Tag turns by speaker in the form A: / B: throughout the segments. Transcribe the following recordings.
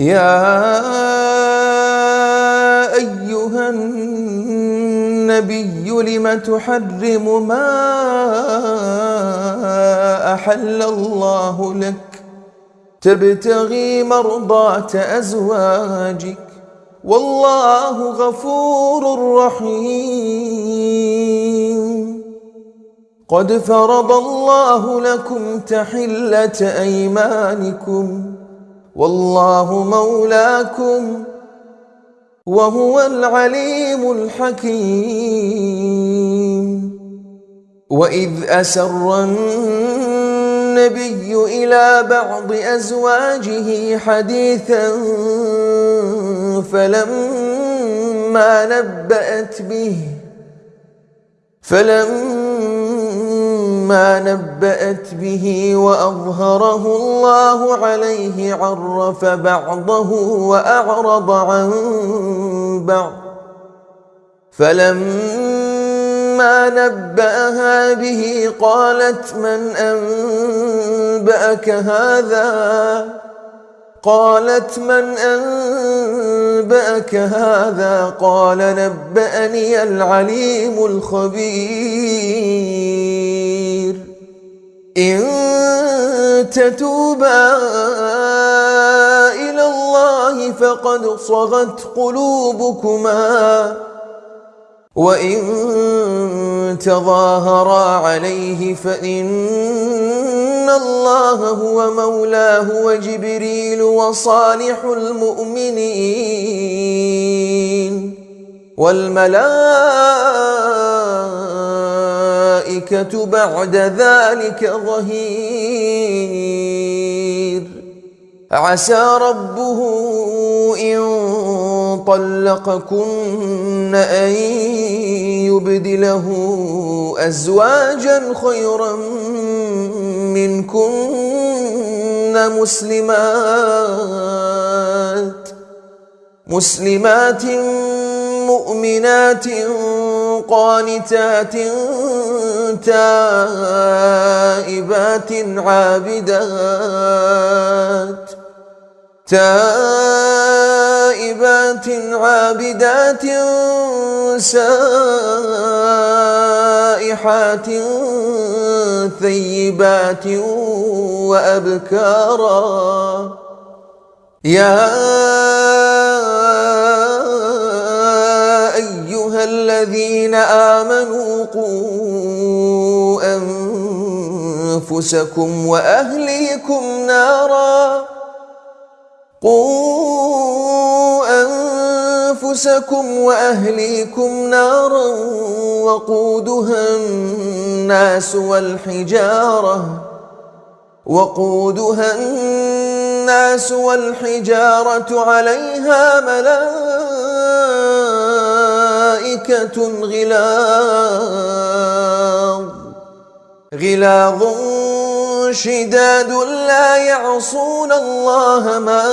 A: يا أيها النبي لم تحرم ما أحل الله لك تبتغي مرضاة أزواجك والله غفور رحيم قد فرض الله لكم تحلة أيمانكم والله مولاكم وهو العليم الحكيم وإذ أسر النبي إلى بعض أزواجه حديثا فلما نبأت به فلما ما نبأت به وأظهره الله عليه عرف بعضه وأعرض عن بعض فلما نبأها به قالت من أنبأك هذا قالت من أنبأك هذا قال نبأني العليم الخبير إن تتوبا إلى الله فقد صغت قلوبكما وإن تظاهرا عليه فإن الله هو مولاه وجبريل وصالح المؤمنين والملائكة الملائكة بعد ذلك ظهير عسى ربه إن طلقكن أن يبدله أزواجا خيرا منكن مسلمات مسلمات مؤمنات قانتات تائبات عابدات تائبات عابدات سائحات ثيبات وأبكارا يا أيها الذين آمنوا قوم أنفسكم وأهليكم نارا قوا أنفسكم وأهليكم نارا وقودها الناس والحجارة وقودها الناس والحجارة عليها ملائكة غلاظ غلاظ شداد لا يعصون الله ما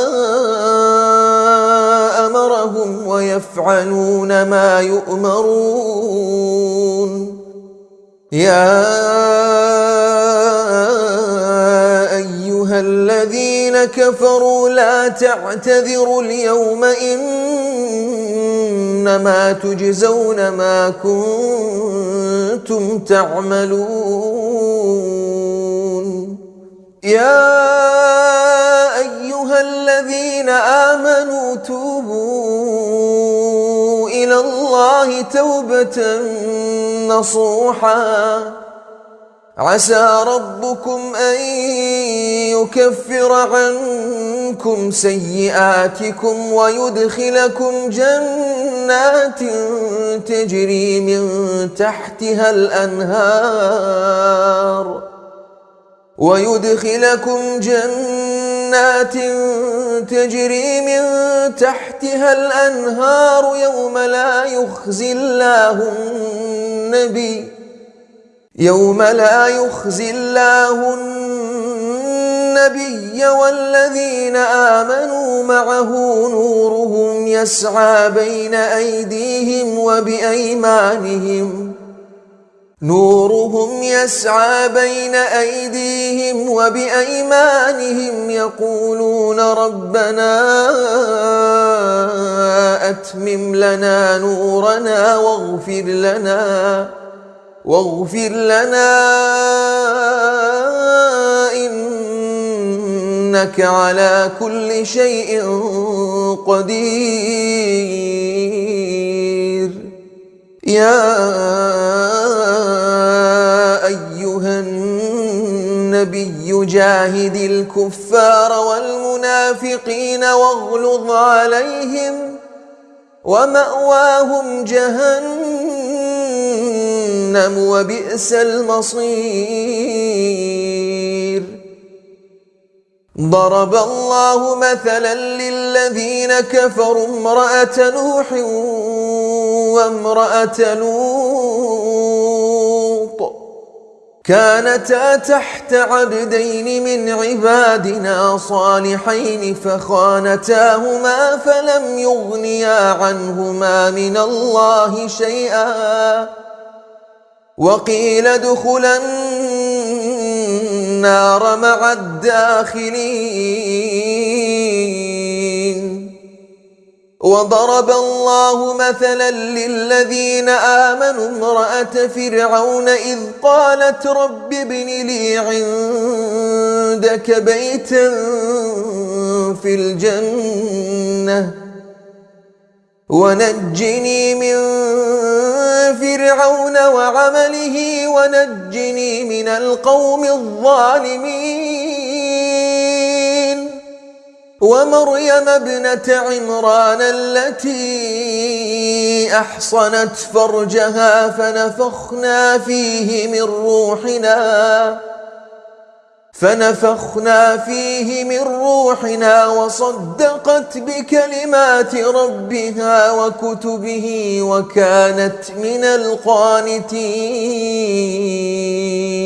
A: أمرهم ويفعلون ما يؤمرون يا أيها الذين كفروا لا تعتذروا اليوم إنما تجزون ما كنتم تعملون يا أيها الذين آمنوا توبوا إلى الله توبة نصوحا عسى ربكم أن يكفر عنكم سيئاتكم ويدخلكم جنات تجري من تحتها الأنهار ويدخلكم جنات تجري من تحتها الأنهار يوم لا يخزي الله النبي يوم لا يخزي الله النبي والذين آمنوا معه نورهم يسعى بين أيديهم وبأيمانهم نورهم يسعى بين أيديهم وبأيمانهم يقولون ربنا أتمم لنا نورنا واغفر لنا واغفر لنا إنك على كل شيء قدير يا النبي جاهد الكفار والمنافقين واغلظ عليهم ومأواهم جهنم وبئس المصير ضرب الله مثلا للذين كفروا امرأة نوح وامرأة لوط كانتا تحت عبدين من عبادنا صالحين فخانتاهما فلم يغنيا عنهما من الله شيئا وقيل ادخلا النار مع الداخلين وضرب الله مثلا للذين آمنوا امرأة فرعون إذ قالت رب ابن لي عندك بيتا في الجنة ونجني من فرعون وعمله ونجني من القوم الظالمين ومريم ابنة عمران التي أحصنت فرجها فنفخنا فيه من روحنا فنفخنا فيه من روحنا وصدقت بكلمات ربها وكتبه وكانت من القانتين